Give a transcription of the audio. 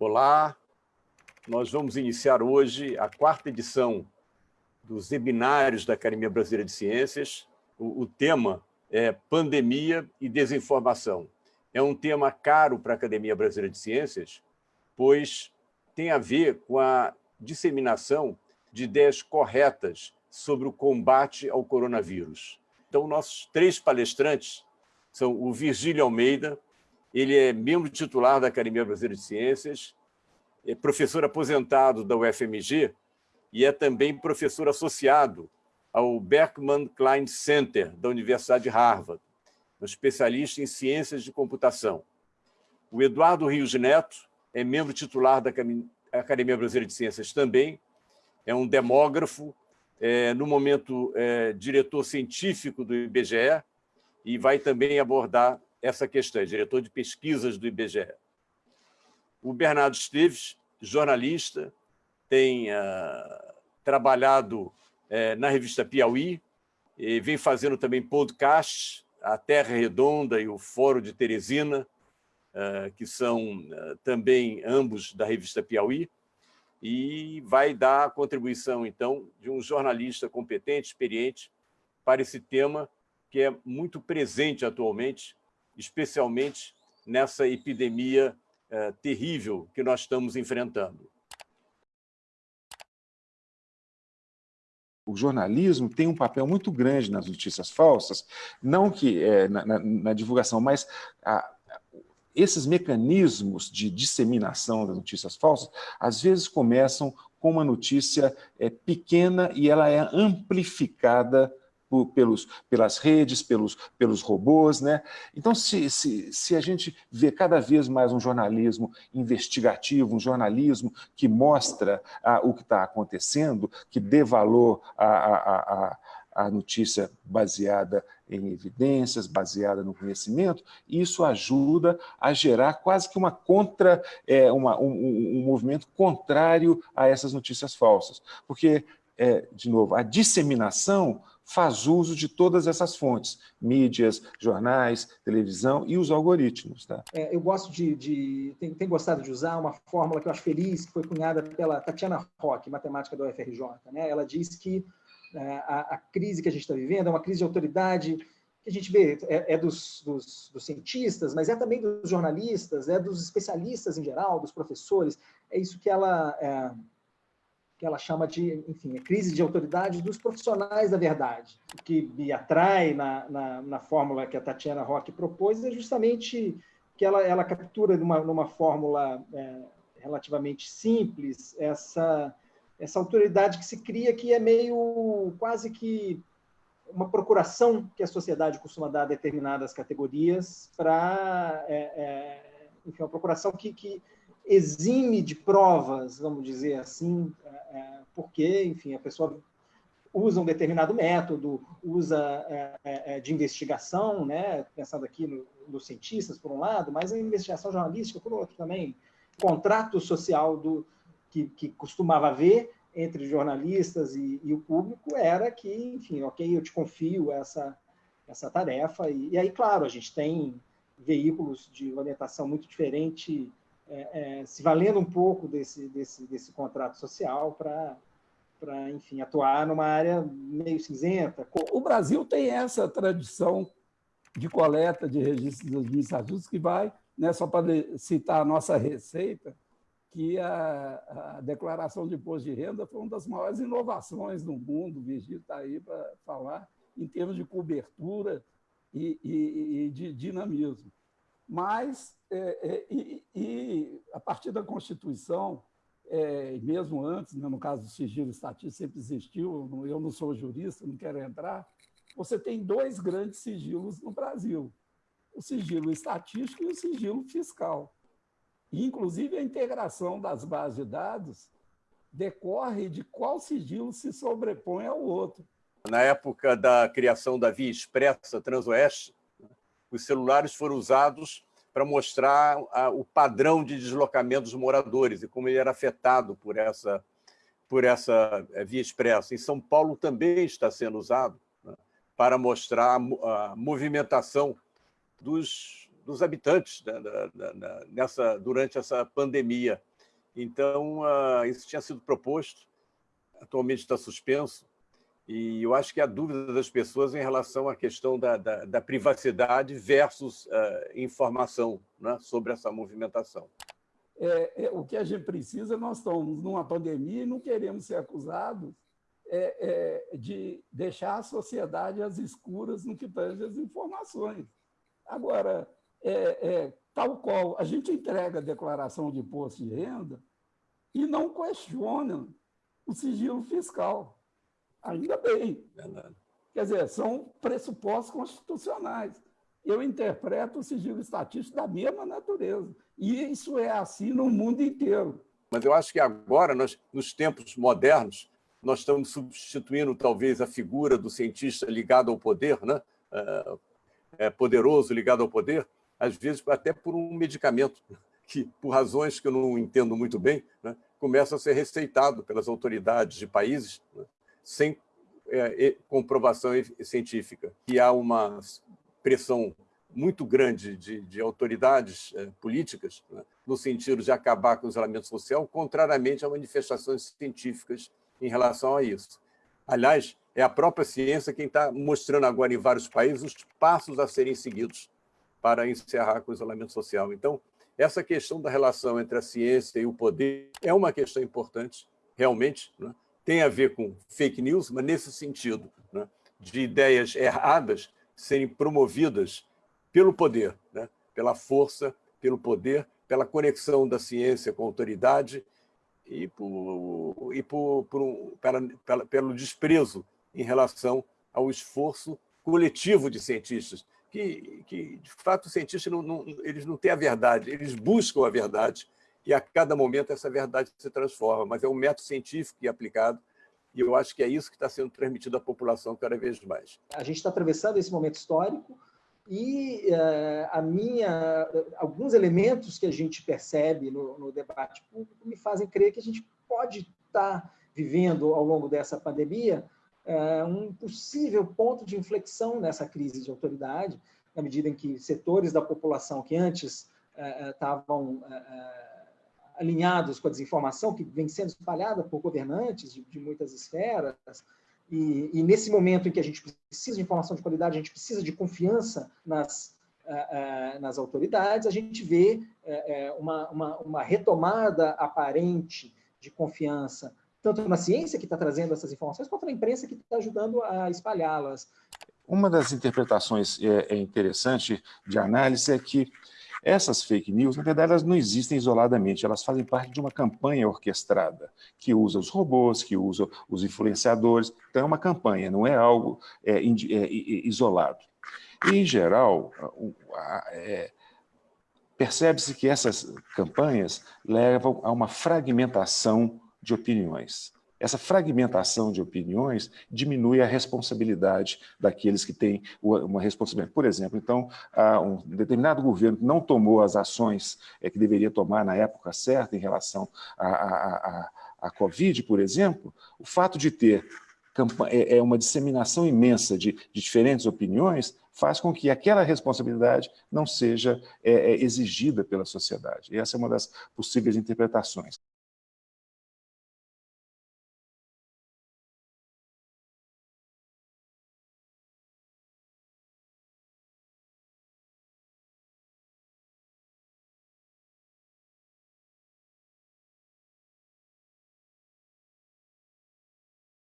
Olá, nós vamos iniciar hoje a quarta edição dos webinários da Academia Brasileira de Ciências. O, o tema é Pandemia e Desinformação. É um tema caro para a Academia Brasileira de Ciências, pois tem a ver com a disseminação de ideias corretas sobre o combate ao coronavírus. Então, nossos três palestrantes são o Virgílio Almeida, ele é membro titular da Academia Brasileira de Ciências, é professor aposentado da UFMG e é também professor associado ao Berkman Klein Center da Universidade de Harvard, um especialista em ciências de computação. O Eduardo Rios Neto é membro titular da Academia Brasileira de Ciências também, é um demógrafo, é, no momento é, diretor científico do IBGE e vai também abordar essa questão, é diretor de pesquisas do IBGE. O Bernardo Esteves, jornalista, tem uh, trabalhado uh, na revista Piauí, e vem fazendo também podcasts, a Terra Redonda e o Fórum de Teresina, uh, que são também ambos da revista Piauí, e vai dar a contribuição, então, de um jornalista competente, experiente, para esse tema que é muito presente atualmente especialmente nessa epidemia eh, terrível que nós estamos enfrentando. o jornalismo tem um papel muito grande nas notícias falsas, não que é, na, na, na, divulgação, mas a, esses mecanismos de disseminação das notícias falsas, às vezes começam com uma notícia é, pequena e ela é amplificada por, pelos, pelas redes, pelos, pelos robôs. Né? Então, se, se, se a gente vê cada vez mais um jornalismo investigativo, um jornalismo que mostra ah, o que está acontecendo, que dê valor à, à, à notícia baseada em evidências, baseada no conhecimento, isso ajuda a gerar quase que uma contra, é, uma, um, um, movimento contrário a essas notícias falsas. Porque, é, de novo, a disseminação faz uso de todas essas fontes, mídias, jornais, televisão e os algoritmos. Tá? É, eu gosto de, de tenho, tenho, gostado de usar uma fórmula que eu acho feliz, que foi cunhada pela Tatiana Roque, matemática da UFRJ. Né? Ela diz que é, a, a, crise que a gente está vivendo é uma crise de autoridade que a gente vê, é, é dos, dos, dos, cientistas, mas é também dos jornalistas, é dos especialistas em geral, dos professores. É isso que ela é, que ela chama de, enfim, a crise de autoridade dos profissionais da verdade. O que me atrai na, na, na fórmula que a Tatiana Roque propôs é justamente que ela, ela captura numa, numa fórmula é, relativamente simples essa, essa autoridade que se cria que é meio quase que uma procuração que a sociedade costuma dar a determinadas categorias para, é, é, enfim, uma procuração que, que exime de provas, vamos dizer assim, é, é, porque, enfim, a pessoa usa um determinado método, usa é, de investigação, né, pensando aqui nos no cientistas, por um lado, mas a investigação jornalística, por outro também, contrato social do, que, que costumava haver entre jornalistas e, e, o público era que, enfim, ok, eu te confio essa, essa tarefa, e, e aí, claro, a gente tem veículos de orientação muito diferente é, é, se valendo um pouco desse, desse, desse contrato social para para, enfim, atuar numa área meio cinzenta. O Brasil tem essa tradição de coleta de registros administrativos que vai, né, só para citar a nossa receita, que a, a, declaração de imposto de renda foi uma das maiores inovações no mundo, o Virgílio está aí para falar, em termos de cobertura e, e, e de dinamismo. Mas, é, é, e, e, a partir da Constituição, é, mesmo antes, né, no caso do sigilo estatístico, sempre existiu, eu não sou jurista, não quero entrar, você tem dois grandes sigilos no Brasil, o sigilo estatístico e o sigilo fiscal. E, inclusive, a integração das bases de dados decorre de qual sigilo se sobrepõe ao outro. Na época da criação da Via Expressa Transoeste, os celulares foram usados para mostrar a, o padrão de deslocamento dos moradores e como ele era afetado por essa, por essa eh, via expressa. Em São Paulo também está sendo usado né, para mostrar a, movimentação dos, dos habitantes né, nessa, durante essa pandemia. Então, uh, isso tinha sido proposto, atualmente está suspenso, e eu acho que há dúvida das pessoas em relação à questão da, da, da privacidade versus uh, informação né, sobre essa movimentação. É, é, o que a gente precisa, nós estamos numa pandemia e não queremos ser acusados é, é, de deixar a sociedade às escuras no que tange as informações. Agora, é, é, tal qual a gente entrega a declaração de imposto de renda e não questiona o sigilo fiscal. Ainda bem. Verdade. Quer dizer, são pressupostos constitucionais. Eu interpreto o sigilo estatístico da mesma natureza. E isso é assim no mundo inteiro. Mas eu acho que agora, nós, nos tempos modernos, nós estamos substituindo talvez a figura do cientista ligado ao poder, né? É, é, poderoso ligado ao poder, às vezes até por um medicamento que, por razões que eu não entendo muito bem, né? começa a ser receitado pelas autoridades de países né? Sem é, comprovação científica. E há uma pressão muito grande de, de autoridades é, políticas né? no sentido de acabar com o isolamento social, contrariamente a manifestações científicas em relação a isso. Aliás, é a própria ciência quem está mostrando agora em vários países os passos a serem seguidos para encerrar com o isolamento social. Então, essa questão da relação entre a ciência e o poder é uma questão importante, realmente, né? Tem a ver com fake news, mas nesse sentido, né? de ideias erradas serem promovidas pelo poder, né? pela força, pelo poder, pela conexão da ciência com a autoridade e, por, e por, por pelo desprezo em relação ao esforço coletivo de cientistas, que, que de fato, os cientistas não, não, eles não têm a verdade, eles buscam a verdade, e a cada momento essa verdade se transforma, mas é um método científico e aplicado, e eu acho que é isso que está sendo transmitido à população cada vez mais. A gente está atravessando esse momento histórico, e uh, a minha, alguns elementos que a gente percebe no, no, debate público me fazem crer que a gente pode estar vivendo ao longo dessa pandemia uh, um possível ponto de inflexão nessa crise de autoridade, na medida em que setores da população que antes uh, estavam alinhados com a desinformação que vem sendo espalhada por governantes de, de muitas esferas, e, e, nesse momento em que a gente precisa de informação de qualidade, a gente precisa de confiança nas, uh, uh, nas autoridades, a gente vê uh, uma, uma, uma, retomada aparente de confiança, tanto na ciência que está trazendo essas informações, quanto na imprensa que está ajudando a espalhá-las. Uma das interpretações é interessante de análise é que essas fake news, na verdade, elas não existem isoladamente, elas fazem parte de uma campanha orquestrada, que usa os robôs, que usa os influenciadores. Então, é uma campanha, não é algo é, é, isolado. E, em geral, é, percebe-se que essas campanhas levam a uma fragmentação de opiniões. Essa fragmentação de opiniões diminui a responsabilidade daqueles que têm uma responsabilidade. Por exemplo, então, um determinado governo não tomou as ações é, que deveria tomar na época certa em relação à, à, Covid, por exemplo, o fato de ter é, é uma disseminação imensa de, de, diferentes opiniões, faz com que aquela responsabilidade não seja é, é exigida pela sociedade. E essa é uma das possíveis interpretações.